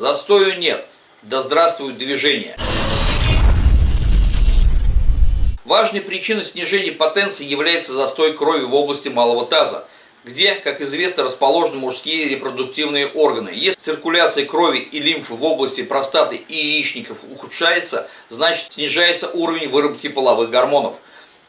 Застою нет. Да здравствует движение. Важной причиной снижения потенции является застой крови в области малого таза, где, как известно, расположены мужские репродуктивные органы. Если циркуляция крови и лимфы в области простаты и яичников ухудшается, значит снижается уровень выработки половых гормонов,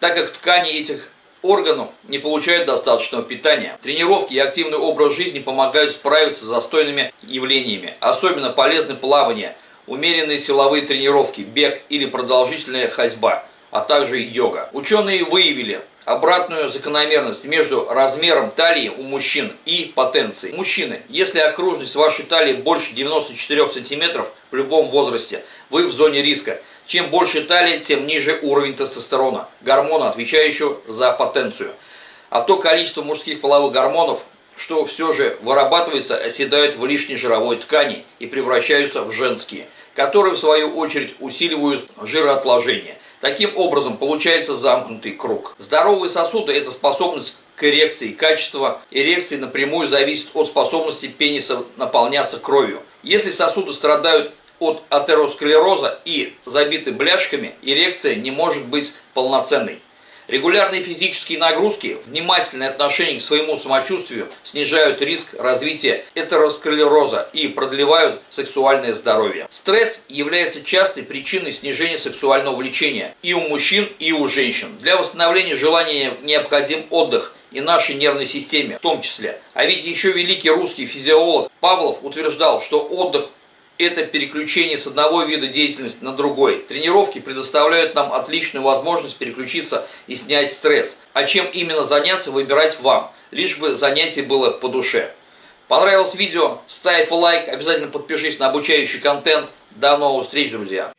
так как ткани этих органов не получают достаточного питания. Тренировки и активный образ жизни помогают справиться с застойными явлениями. Особенно полезны плавание, умеренные силовые тренировки, бег или продолжительная ходьба – а также йога. Ученые выявили обратную закономерность между размером талии у мужчин и потенцией. Мужчины, если окружность вашей талии больше 94 см в любом возрасте, вы в зоне риска. Чем больше талия, тем ниже уровень тестостерона, гормона, отвечающего за потенцию. А то количество мужских половых гормонов, что все же вырабатывается, оседают в лишней жировой ткани и превращаются в женские, которые в свою очередь усиливают жироотложение. Таким образом получается замкнутый круг. Здоровые сосуды – это способность к эрекции. Качество эрекции напрямую зависит от способности пениса наполняться кровью. Если сосуды страдают от атеросклероза и забиты бляшками, эрекция не может быть полноценной. Регулярные физические нагрузки, внимательное отношение к своему самочувствию снижают риск развития этеросклероза и продлевают сексуальное здоровье. Стресс является частой причиной снижения сексуального влечения и у мужчин, и у женщин. Для восстановления желания необходим отдых и нашей нервной системе в том числе. А ведь еще великий русский физиолог Павлов утверждал, что отдых это переключение с одного вида деятельности на другой. Тренировки предоставляют нам отличную возможность переключиться и снять стресс. А чем именно заняться, выбирать вам, лишь бы занятие было по душе. Понравилось видео? Ставь лайк, обязательно подпишись на обучающий контент. До новых встреч, друзья!